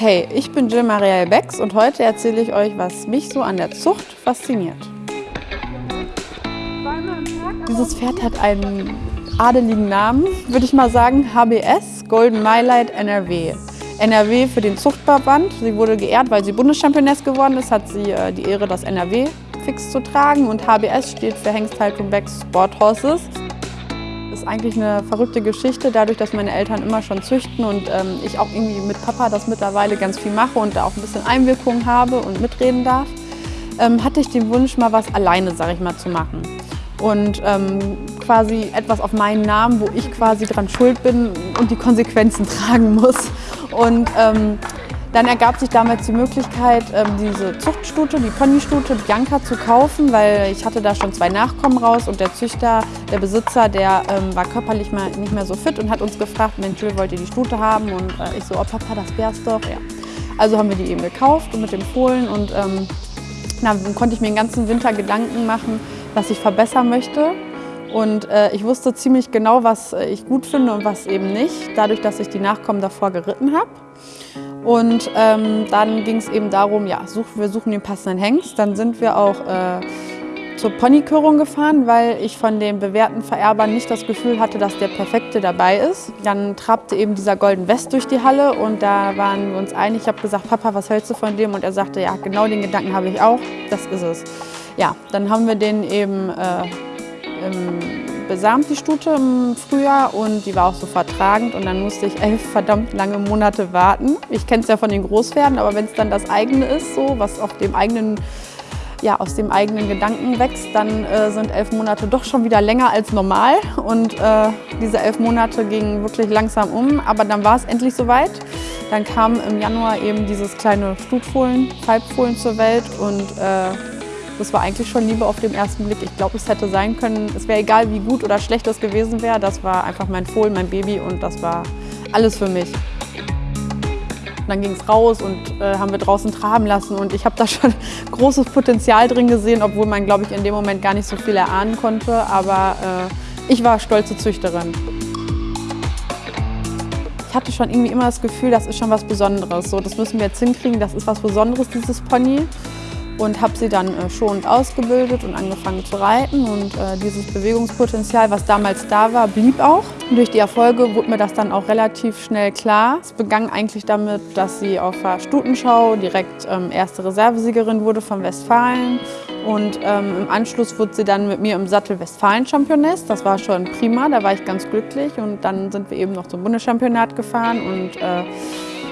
Hey, ich bin Jill Marielle Becks und heute erzähle ich euch, was mich so an der Zucht fasziniert. Dieses Pferd hat einen adeligen Namen, würde ich mal sagen, HBS, Golden Mylight NRW. NRW für den Zuchtverband. Sie wurde geehrt, weil sie Bundeschampioness geworden ist, hat sie äh, die Ehre, das NRW fix zu tragen. Und HBS steht für Hengsthaltung Becks Sport Horses. Ist eigentlich eine verrückte Geschichte, dadurch, dass meine Eltern immer schon züchten und ähm, ich auch irgendwie mit Papa das mittlerweile ganz viel mache und da auch ein bisschen Einwirkung habe und mitreden darf, ähm, hatte ich den Wunsch, mal was alleine, sage ich mal, zu machen. Und ähm, quasi etwas auf meinen Namen, wo ich quasi dran schuld bin und die Konsequenzen tragen muss. Und ähm, dann ergab sich damals die Möglichkeit, ähm, diese Zuchtstute, die Ponystute Bianca zu kaufen, weil ich hatte da schon zwei Nachkommen raus und der Züchter, der Besitzer, der ähm, war körperlich mal nicht mehr so fit und hat uns gefragt, Mensch, wollt ihr die Stute haben? Und äh, ich so, oh Papa, das wär's doch. Ja. Also haben wir die eben gekauft und mit dem Fohlen und ähm, dann konnte ich mir den ganzen Winter Gedanken machen, was ich verbessern möchte. Und äh, ich wusste ziemlich genau, was ich gut finde und was eben nicht, dadurch, dass ich die Nachkommen davor geritten habe. Und ähm, dann ging es eben darum, ja, such, wir suchen den passenden Hengst. Dann sind wir auch äh, zur Ponykörung gefahren, weil ich von den bewährten Vererbern nicht das Gefühl hatte, dass der Perfekte dabei ist. Dann trabte eben dieser Golden West durch die Halle und da waren wir uns einig. Ich habe gesagt, Papa, was hältst du von dem? Und er sagte, ja, genau den Gedanken habe ich auch, das ist es. Ja, dann haben wir den eben äh, besamt, die Stute im Frühjahr und die war auch so vertragend und dann musste ich elf verdammt lange Monate warten. Ich kenne es ja von den Großpferden, aber wenn es dann das eigene ist, so was auf dem eigenen ja, aus dem eigenen Gedanken wächst, dann äh, sind elf Monate doch schon wieder länger als normal. Und äh, diese elf Monate gingen wirklich langsam um, aber dann war es endlich soweit. Dann kam im Januar eben dieses kleine Stutfohlen, Halbfohlen zur Welt und äh, das war eigentlich schon Liebe auf den ersten Blick. Ich glaube, es hätte sein können, es wäre egal, wie gut oder schlecht das gewesen wäre. Das war einfach mein Fohlen, mein Baby und das war alles für mich. dann ging es raus und äh, haben wir draußen traben lassen und ich habe da schon großes Potenzial drin gesehen, obwohl man, glaube ich, in dem Moment gar nicht so viel erahnen konnte. Aber äh, ich war stolze Züchterin. Ich hatte schon irgendwie immer das Gefühl, das ist schon was Besonderes. So, das müssen wir jetzt hinkriegen, das ist was Besonderes, dieses Pony und habe sie dann äh, schonend ausgebildet und angefangen zu reiten. Und äh, dieses Bewegungspotenzial, was damals da war, blieb auch. Und durch die Erfolge wurde mir das dann auch relativ schnell klar. Es begann eigentlich damit, dass sie auf der Stutenschau direkt ähm, erste Reservesiegerin wurde von Westfalen. Und ähm, im Anschluss wurde sie dann mit mir im Sattel Westfalen-Championess. Das war schon prima, da war ich ganz glücklich. Und dann sind wir eben noch zum Bundeschampionat gefahren und äh,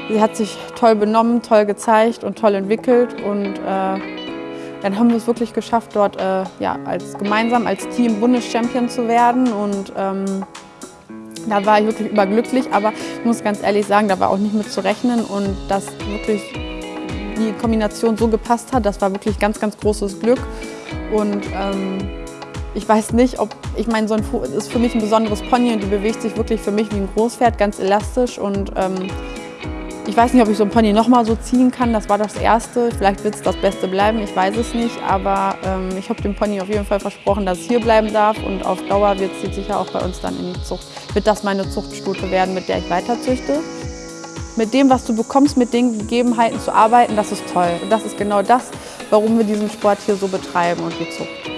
Sie hat sich toll benommen, toll gezeigt und toll entwickelt und äh, dann haben wir es wirklich geschafft, dort äh, ja, als, gemeinsam als Team Bundeschampion zu werden und ähm, da war ich wirklich überglücklich, aber ich muss ganz ehrlich sagen, da war auch nicht mit zu rechnen und dass wirklich die Kombination so gepasst hat, das war wirklich ganz, ganz großes Glück und ähm, ich weiß nicht, ob, ich meine, so ein ist für mich ein besonderes Pony und die bewegt sich wirklich für mich wie ein Großpferd, ganz elastisch und ähm, ich weiß nicht, ob ich so ein Pony nochmal so ziehen kann. Das war das erste. Vielleicht wird es das Beste bleiben, ich weiß es nicht. Aber ähm, ich habe dem Pony auf jeden Fall versprochen, dass es hier bleiben darf. Und auf Dauer wird sie sicher auch bei uns dann in die Zucht. Wird das meine Zuchtstute werden, mit der ich weiter züchte. Mit dem, was du bekommst, mit den Gegebenheiten zu arbeiten, das ist toll. Und das ist genau das, warum wir diesen Sport hier so betreiben und die Zucht.